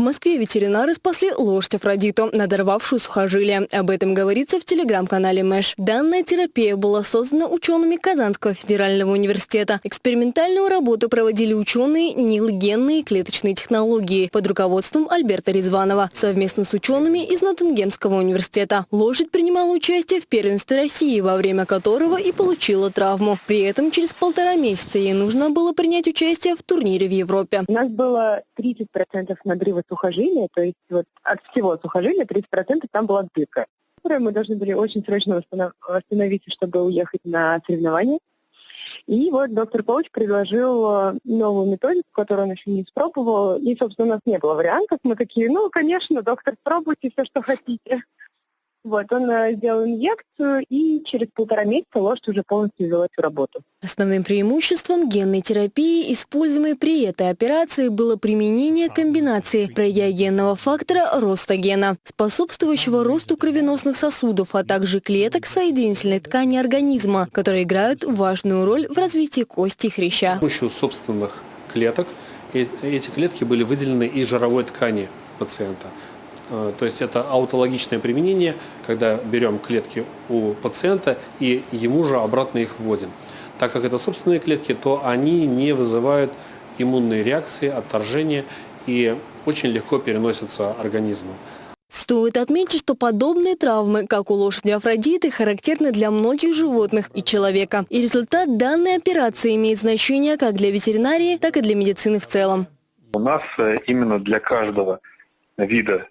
В Москве ветеринары спасли лошадь Афродиту, надорвавшую сухожилие. Об этом говорится в телеграм-канале Мэш. Данная терапия была создана учеными Казанского федерального университета. Экспериментальную работу проводили ученые нилгенные клеточные технологии под руководством Альберта Резванова совместно с учеными из Ноттингемского университета. Лошадь принимала участие в первенстве России, во время которого и получила травму. При этом через полтора месяца ей нужно было принять участие в турнире в Европе. У нас было 30% надрыва сухожилия, то есть вот от всего сухожилия 30% там была дырка, которую мы должны были очень срочно восстановить, чтобы уехать на соревнования. И вот доктор Коуч предложил э, новую методику, которую он еще не испробовал. И, собственно, у нас не было вариантов. Мы такие, ну, конечно, доктор, пробуйте все, что хотите. Вот, он э, сделал инъекцию, и через полтора месяца лошадь уже полностью ввела эту работу. Основным преимуществом генной терапии, используемой при этой операции, было применение комбинации проядиогенного фактора роста гена, способствующего росту кровеносных сосудов, а также клеток соединительной ткани организма, которые играют важную роль в развитии кости и хряща. С помощью собственных клеток эти клетки были выделены из жировой ткани пациента. Э, то есть это аутологичное применение, когда берем клетки у пациента и ему же обратно их вводим. Так как это собственные клетки, то они не вызывают иммунные реакции, отторжения и очень легко переносятся организмом. Стоит отметить, что подобные травмы, как у лошади Афродиты, характерны для многих животных и человека. И результат данной операции имеет значение как для ветеринарии, так и для медицины в целом. У нас э, именно для каждого вида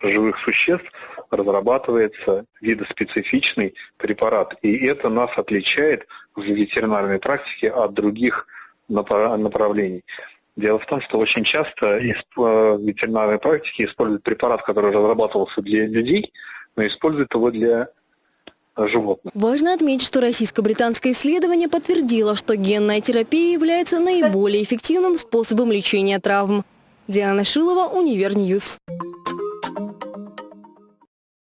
живых существ разрабатывается видоспецифичный препарат. И это нас отличает в ветеринарной практике от других направлений. Дело в том, что очень часто в э, ветеринарной практике используют препарат, который разрабатывался для людей, но используют его для животных. Важно отметить, что российско-британское исследование подтвердило, что генная терапия является наиболее эффективным способом лечения травм. Диана Шилова, Универньюз.